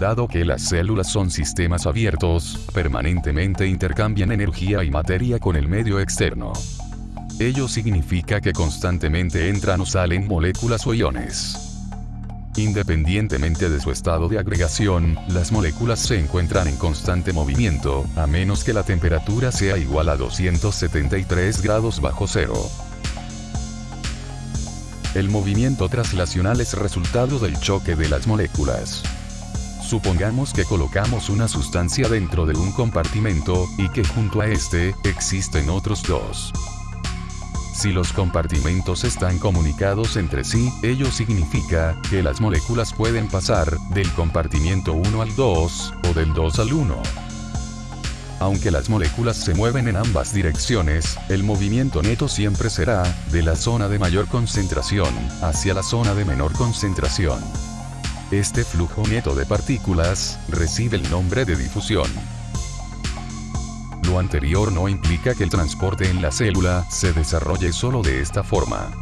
Dado que las células son sistemas abiertos, permanentemente intercambian energía y materia con el medio externo. Ello significa que constantemente entran o salen moléculas o iones. Independientemente de su estado de agregación, las moléculas se encuentran en constante movimiento, a menos que la temperatura sea igual a 273 grados bajo cero. El movimiento traslacional es resultado del choque de las moléculas. Supongamos que colocamos una sustancia dentro de un compartimento, y que junto a este, existen otros dos. Si los compartimentos están comunicados entre sí, ello significa que las moléculas pueden pasar del compartimiento 1 al 2, o del 2 al 1. Aunque las moléculas se mueven en ambas direcciones, el movimiento neto siempre será, de la zona de mayor concentración, hacia la zona de menor concentración. Este flujo neto de partículas, recibe el nombre de difusión. Lo anterior no implica que el transporte en la célula se desarrolle solo de esta forma.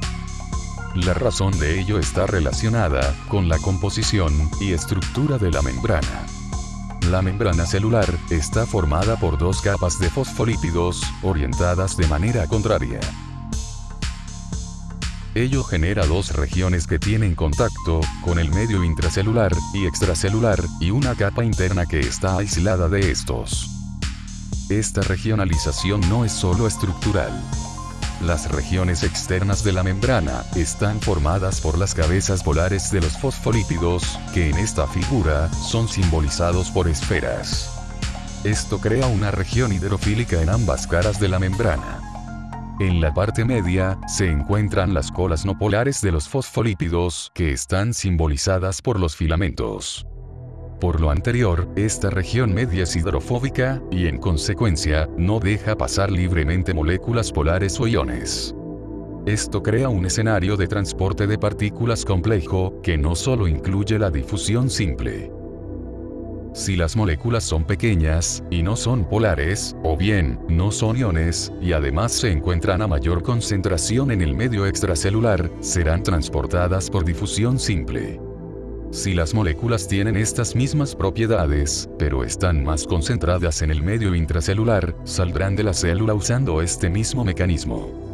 La razón de ello está relacionada con la composición y estructura de la membrana. La membrana celular está formada por dos capas de fosfolípidos, orientadas de manera contraria. Ello genera dos regiones que tienen contacto con el medio intracelular y extracelular, y una capa interna que está aislada de estos. Esta regionalización no es solo estructural. Las regiones externas de la membrana están formadas por las cabezas polares de los fosfolípidos, que en esta figura son simbolizados por esferas. Esto crea una región hidrofílica en ambas caras de la membrana. En la parte media, se encuentran las colas no polares de los fosfolípidos, que están simbolizadas por los filamentos. Por lo anterior, esta región media es hidrofóbica, y en consecuencia, no deja pasar libremente moléculas polares o iones. Esto crea un escenario de transporte de partículas complejo, que no solo incluye la difusión simple. Si las moléculas son pequeñas, y no son polares, o bien, no son iones, y además se encuentran a mayor concentración en el medio extracelular, serán transportadas por difusión simple. Si las moléculas tienen estas mismas propiedades, pero están más concentradas en el medio intracelular, saldrán de la célula usando este mismo mecanismo.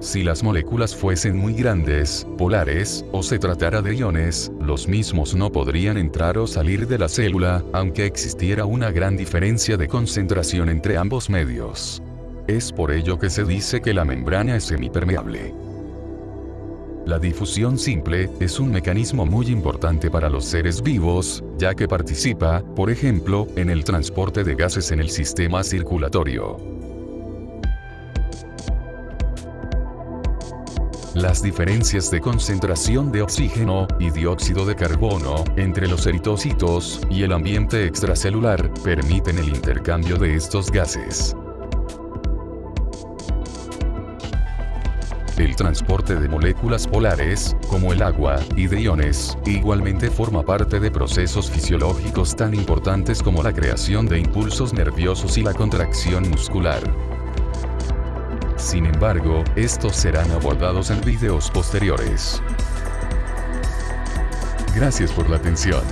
Si las moléculas fuesen muy grandes, polares, o se tratara de iones, los mismos no podrían entrar o salir de la célula, aunque existiera una gran diferencia de concentración entre ambos medios. Es por ello que se dice que la membrana es semipermeable. La difusión simple es un mecanismo muy importante para los seres vivos, ya que participa, por ejemplo, en el transporte de gases en el sistema circulatorio. Las diferencias de concentración de oxígeno y dióxido de carbono entre los eritocitos y el ambiente extracelular permiten el intercambio de estos gases. El transporte de moléculas polares, como el agua, y de iones, igualmente forma parte de procesos fisiológicos tan importantes como la creación de impulsos nerviosos y la contracción muscular. Sin embargo, estos serán abordados en videos posteriores. Gracias por la atención.